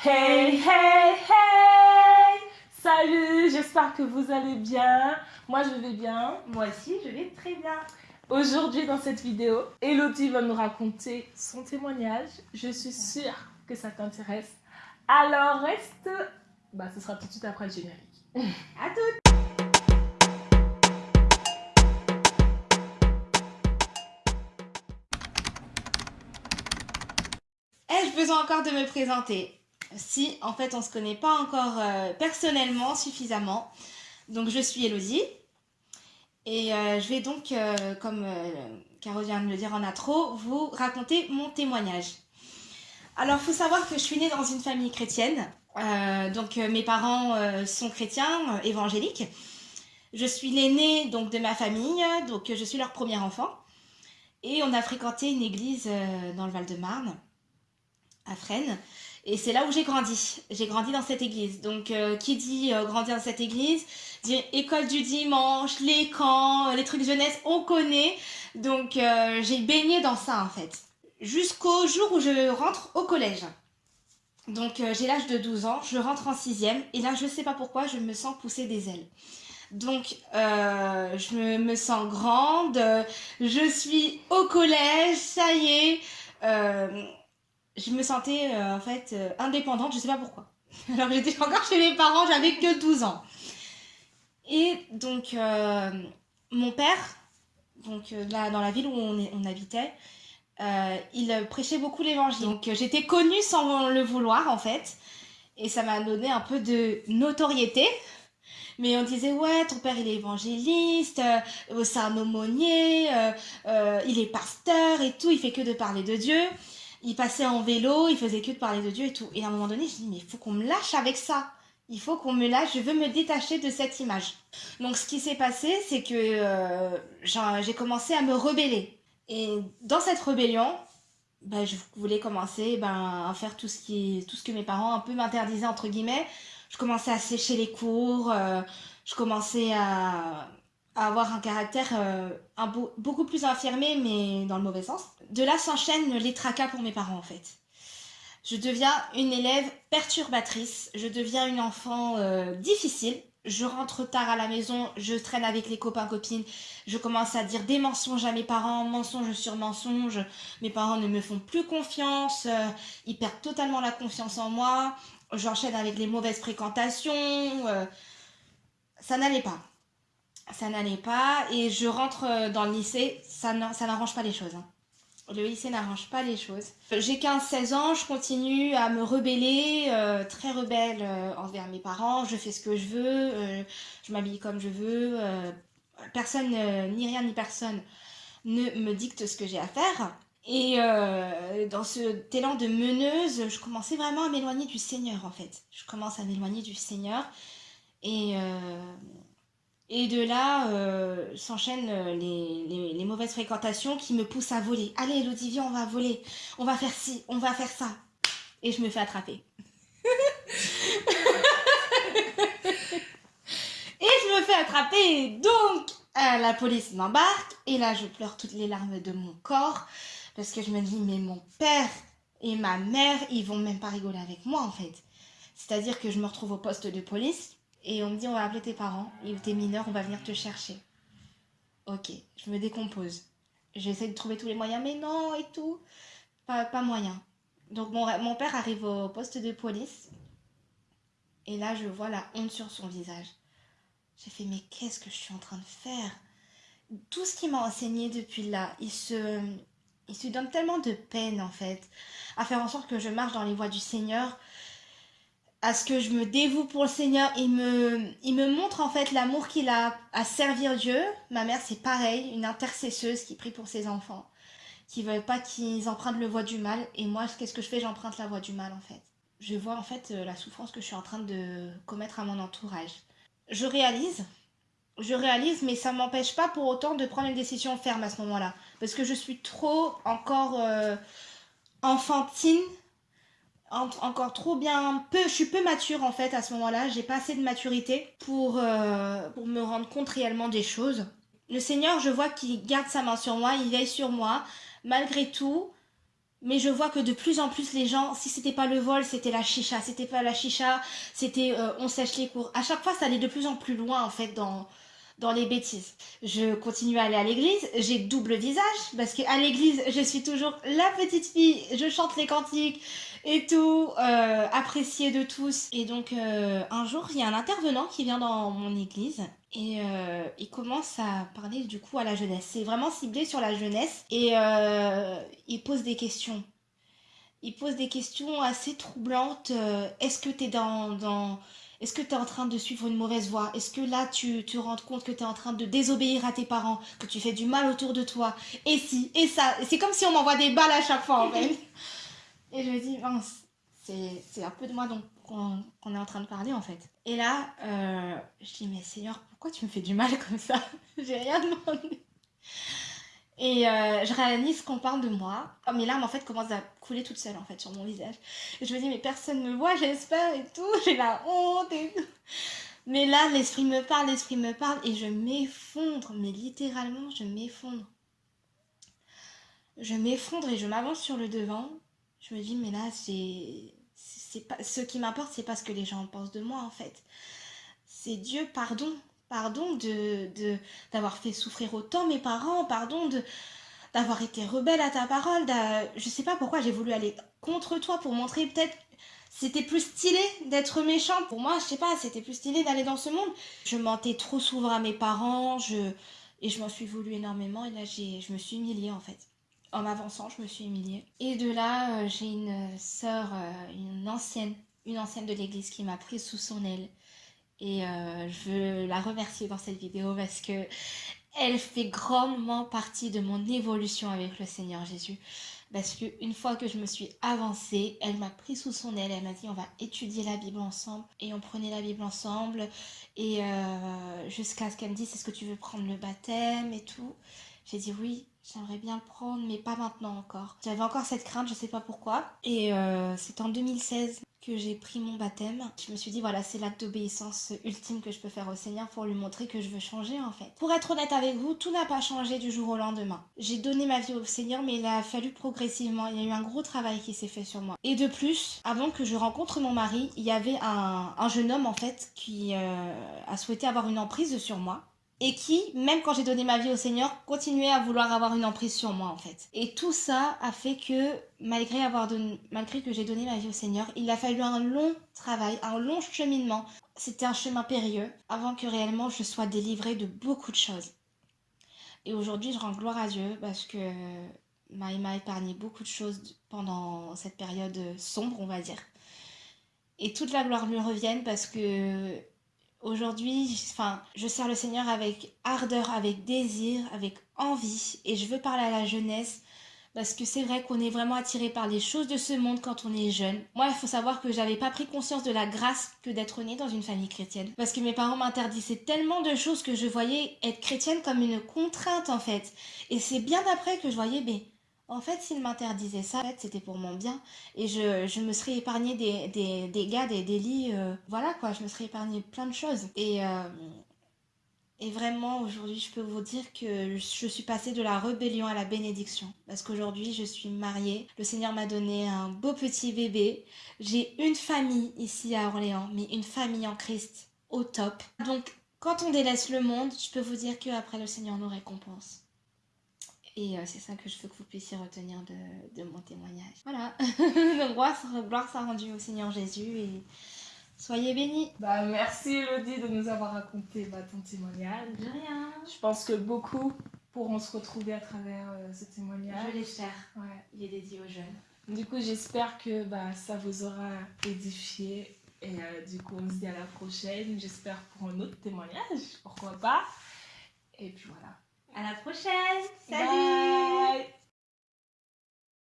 Hey, hey, hey Salut, j'espère que vous allez bien. Moi, je vais bien. Moi aussi, je vais très bien. Aujourd'hui, dans cette vidéo, Elodie va nous raconter son témoignage. Je suis sûre que ça t'intéresse. Alors, reste... Bah, ce sera tout de suite après le générique. À toutes Ai-je besoin encore de me présenter? Si en fait on se connaît pas encore euh, personnellement suffisamment. Donc je suis Elodie et euh, je vais donc, euh, comme Caro vient de le dire en intro, vous raconter mon témoignage. Alors il faut savoir que je suis née dans une famille chrétienne, donc mes parents sont chrétiens, évangéliques. Je suis l'aînée donc de ma famille, donc je suis leur premier enfant. Et on a fréquenté une église dans le Val-de-Marne, à Fresnes. Et c'est là où j'ai grandi. J'ai grandi dans cette église. Donc, euh, qui dit euh, grandir dans cette église Dit école du dimanche, les camps, les trucs jeunesse, on connaît. Donc, euh, j'ai baigné dans ça, en fait. Jusqu'au jour où je rentre au collège. Donc, j'ai l'âge de 12 ans, je rentre en 6e. Et là, je ne sais pas pourquoi, je me sens pousser des ailes. Donc, je me sens grande, je suis au collège, ça y est je me sentais euh, en fait euh, indépendante, je sais pas pourquoi. Alors j'étais encore chez mes parents, j'avais que 12 ans. Et donc euh, mon père, donc là dans la ville où on, on habitait, il prêchait beaucoup l'évangile. Donc j'étais connue sans le vouloir en fait. Et ça m'a donné un peu de notoriété. Mais on disait, ouais, ton père il est évangéliste, c'est un aumônier, il est pasteur et tout, il fait que de parler de Dieu il passait en vélo, il faisait que de parler de Dieu et tout. Et à un moment donné, je dis, mais il faut qu'on me lâche avec ça. Il faut qu'on me lâche, je veux me détacher de cette image. Donc ce qui s'est passé, c'est que euh, j'ai commencé à me rebeller. Et dans cette rébellion, ben, je voulais commencer ben, à faire tout ce, qui, tout ce que mes parents un peu m'interdisaient, entre guillemets. Je commençais à sécher les cours, euh, je commençais à, avoir un caractère euh, beaucoup plus affirmé, mais dans le mauvais sens. De là s'enchaînent les tracas pour mes parents, en fait. Je deviens une élève perturbatrice, je deviens une enfant euh, difficile. Je rentre tard à la maison, je traîne avec les copains-copines, je commence à dire des mensonges à mes parents, mensonge sur mensonge. Mes parents ne me font plus confiance, euh, ils perdent totalement la confiance en moi. J'enchaîne avec les mauvaises fréquentations. ça n'allait pas ça n'allait pas. Et je rentre euh, dans le lycée, ça n'arrange pas les choses. Hein. Le lycée n'arrange pas les choses. J'ai 15-16 ans, je continue à me rebeller, euh, très rebelle euh, envers mes parents. Je fais ce que je veux, je m'habille comme je veux. personne, ni rien ni personne, ne me dicte ce que j'ai à faire. Et dans ce élan de meneuse, je commençais vraiment à m'éloigner du Seigneur en fait. Je commence à m'éloigner du Seigneur. Et et de là euh, s'enchaînent euh, les, mauvaises fréquentations qui me poussent à voler. Allez Elodie, viens, on va voler. On va faire ci, on va faire ça. Et je me fais attraper. et je me fais attraper. Donc, euh, la police m'embarque. Et là, je pleure toutes les larmes de mon corps. Parce que je me dis, mais mon père et ma mère, ils vont même pas rigoler avec moi, en fait. C'est-à-dire que je me retrouve au poste de police et on me dit on va appeler tes parents, était mineur, on va venir te chercher. Ok, je me décompose. J'essaie de trouver tous les moyens, mais non et tout. Pas, pas moyen. Donc mon, mon père arrive au poste de police. Et là, je vois la honte sur son visage. J'ai fait, mais qu'est-ce que je suis en train de faire? Tout ce qu'il m'a enseigné depuis là, il se, il se donne tellement de peine en fait à faire en sorte que je marche dans les voies du Seigneur à ce que je me dévoue pour le Seigneur. Il me, il me montre en fait l'amour qu'il a à servir Dieu. Ma mère, c'est pareil, une intercesseuse qui prie pour ses enfants, qui veut pas qu'ils empruntent le voie du mal. Et moi, qu'est-ce que je fais? J'emprunte la voie du mal en fait. Je vois en fait euh, la souffrance que je suis en train de commettre à mon entourage. Je réalise, je réalise, mais ça m'empêche pas pour autant de prendre une décision ferme à ce moment-là. Parce que je suis trop encore euh, enfantine encore trop bien peu je suis peu mature en fait à ce moment-là j'ai pas assez de maturité pour euh, pour me rendre compte réellement des choses le Seigneur je vois qu'il garde sa main sur moi il veille sur moi malgré tout Mais je vois que de plus en plus les gens, si c'était pas le vol, c'était la chicha. C'était pas la chicha, c'était euh, on sèche les cours. À chaque fois, ça allait de plus en plus loin en fait dans, dans les bêtises. Je continue à aller à l'église, j'ai double visage parce qu'à l'église, je suis toujours la petite fille, je chante les cantiques et tout, euh, appréciée de tous. Et donc euh, un jour, il y a un intervenant qui vient dans mon église et euh, il commence à parler du coup à la jeunesse. C'est vraiment ciblé sur la jeunesse et il pose des questions. Il pose des questions assez troublantes. Est-ce que tu es dans, dans est-ce que tu es en train de suivre une mauvaise voie? Est-ce que là, tu te rends compte que tu es en train de désobéir à tes parents, que tu fais du mal autour de toi? Et si, et ça. C'est comme si on m'envoie des balles à chaque fois, en fait. Et je me dis, mince, c'est un peu de moi qu'on est en train de parler, en fait. Et là, euh, je dis, mais Seigneur, pourquoi tu me fais du mal comme ça? J'ai rien demandé. Et euh, je réalise qu'on parle de moi. Oh, mes larmes, en fait, commencent à couler toutes seules, en fait, sur mon visage. Je me dis, mais personne ne me voit, j'espère, et tout. J'ai la honte et tout. Mais là, l'esprit me parle, l'esprit me parle, et je m'effondre. Mais littéralement, je m'effondre. Je m'effondre et je m'avance sur le devant. Je me dis, mais là, c'est... pas... Ce qui m'importe, c'est pas ce que les gens pensent de moi, en fait. C'est Dieu, pardon pardon de d'avoir fait souffrir autant mes parents, pardon de d'avoir été rebelle à ta parole, je sais pas pourquoi j'ai voulu aller contre toi pour montrer peut-être c'était plus stylé d'être méchant pour moi, je sais pas, c'était plus stylé d'aller dans ce monde. Je mentais trop souvent à mes parents, je et je m'en suis voulu énormément et là j'ai je me suis humiliée en fait. En m'avançant, je me suis humiliée. Et de là, euh, j'ai une sœur, euh, une ancienne, une ancienne de l'église qui m'a prise sous son aile et euh, je veux la remercier dans cette vidéo parce que elle fait grandement partie de mon évolution avec le Seigneur Jésus. Parce qu'une fois que je me suis avancée, elle m'a pris sous son aile, elle m'a dit on va étudier la Bible ensemble. Et on prenait la Bible ensemble. Et euh, jusqu'à ce qu'elle me dise est-ce que tu veux prendre le baptême et tout. J'ai dit oui, j'aimerais bien le prendre, mais pas maintenant encore. J'avais encore cette crainte, je sais pas pourquoi. Et euh, c'est en 2016 que j'ai pris mon baptême, je me suis dit voilà c'est l'acte d'obéissance ultime que je peux faire au Seigneur pour lui montrer que je veux changer en fait. Pour être honnête avec vous, tout n'a pas changé du jour au lendemain. J'ai donné ma vie au Seigneur mais il a fallu progressivement, il y a eu un gros travail qui s'est fait sur moi. Et de plus, avant que je rencontre mon mari, il y avait un, jeune homme en fait qui euh, a souhaité avoir une emprise sur moi et qui, même quand j'ai donné ma vie au Seigneur, continuait à vouloir avoir une emprise sur moi en fait. Et tout ça a fait que, malgré, que j'ai donné ma vie au Seigneur, il a fallu un long travail, un long cheminement. C'était un chemin périlleux avant que réellement je sois délivrée de beaucoup de choses. Et aujourd'hui, je rends gloire à Dieu parce que il m'a épargné beaucoup de choses pendant cette période sombre, on va dire. Et toute la gloire lui revienne parce que Aujourd'hui, enfin, je sers le Seigneur avec ardeur, avec désir, avec envie. Et je veux parler à la jeunesse parce que c'est vrai qu'on est vraiment attiré par les choses de ce monde quand on est jeune. Moi, il faut savoir que j'avais pas pris conscience de la grâce que d'être né dans une famille chrétienne. Parce que mes parents m'interdisaient tellement de choses que je voyais être chrétienne comme une contrainte en fait. Et c'est bien après que je voyais, mais en fait, s'il m'interdisait ça, c'était pour mon bien. Et je, me serais épargné des, des, des gars, des délits. Euh, voilà quoi, je me serais épargné plein de choses. Et, euh, et vraiment, aujourd'hui, je peux vous dire que je suis passée de la rébellion à la bénédiction. Parce qu'aujourd'hui, je suis mariée. Le Seigneur m'a donné un beau petit bébé. J'ai une famille ici à Orléans, mais une famille en Christ au top. Donc, quand on délaisse le monde, je peux vous dire qu'après, le Seigneur nous récompense. Et euh, c'est ça que je veux que vous puissiez retenir de, mon témoignage. Voilà. Donc, gloire soit rendue au Seigneur Jésus et soyez bénis. Bah, merci Elodie de nous avoir raconté bah, ton témoignage. De rien. Je pense que beaucoup pourront se retrouver à travers euh, ce témoignage. Je l'espère. Ouais. Il est dédié aux jeunes. Du coup, j'espère que bah, ça vous aura édifié. Et euh, du coup, on se dit à la prochaine. J'espère pour un autre témoignage. Pourquoi pas? Et puis voilà. À la prochaine. Salut.